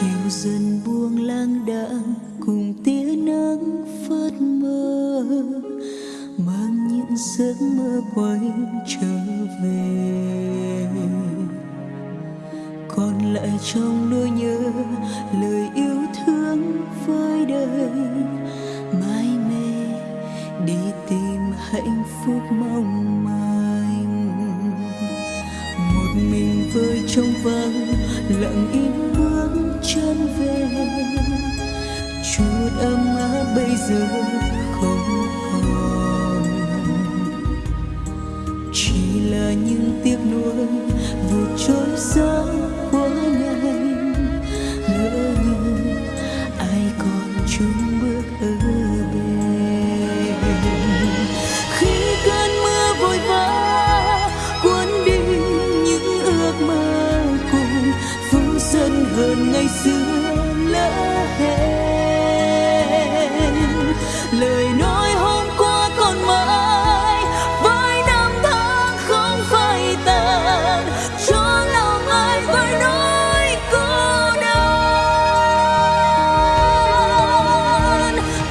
chiều dần buông lang đãng, cùng tia nắng phớt mơ mang những giấc mơ quay trở về. Còn lại trong nỗi nhớ, lời yêu thương với đời mãi mê đi tìm hạnh phúc mong manh. Một mình vơi trong vắng, lặng im bước chân về. Chút ấm áp bây giờ không còn. Chỉ là những tiếc nuối vụt trôi xa quá nhanh. Lỡ như ai còn chung bước ơi hơn ngày xưa lỡ hẹn. Lời nói hôm qua còn mãi, với năm tháng không phai tàn. Cho lòng ai với nỗi cô đơn.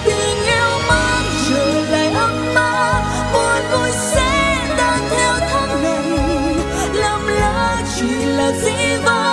Tình yêu mang trở lại ấm áp, buồn vui sẽ tan theo tháng ngày. Lầm lỡ chỉ là dĩ vãng.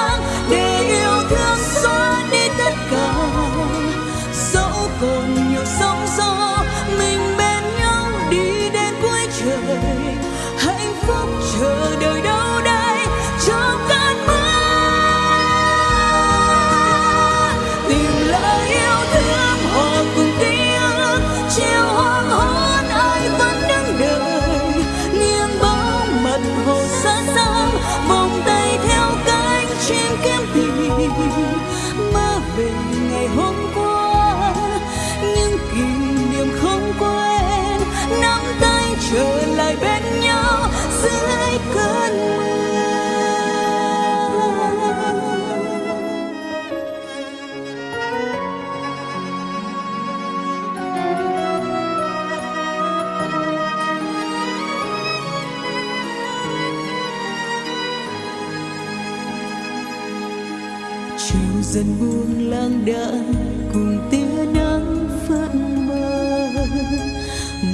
Chiều dần buông lang đãng cùng tia nắng phất mơ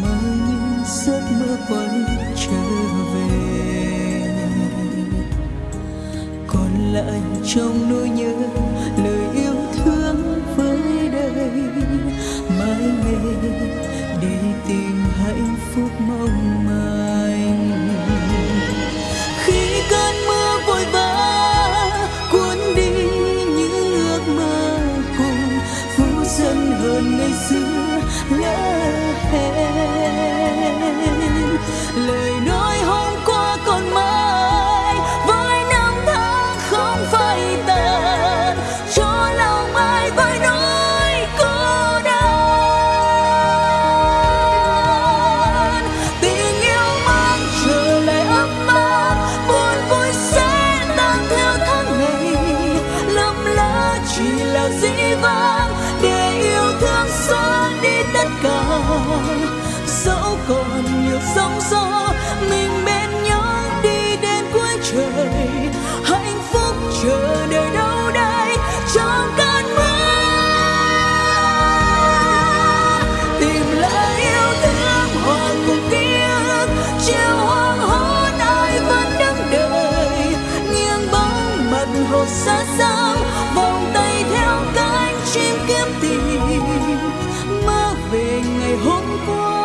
mơ những giấc mơ quay trở về. Còn lại trong nỗi nhớ lời nói hôm qua còn mãi, với năm tháng không phai tàn. Cho lòng ai với nỗi cô đơn? Tình yêu mang trở lại ấm áp, buồn vui sẽ tan theo tháng ngày. Lầm lỡ chỉ là dĩ vãng, để yêu thương xóa đi tất cả. Xa xăm vòng tay theo cánh chim kiếm tìm. Mơ về ngày hôm qua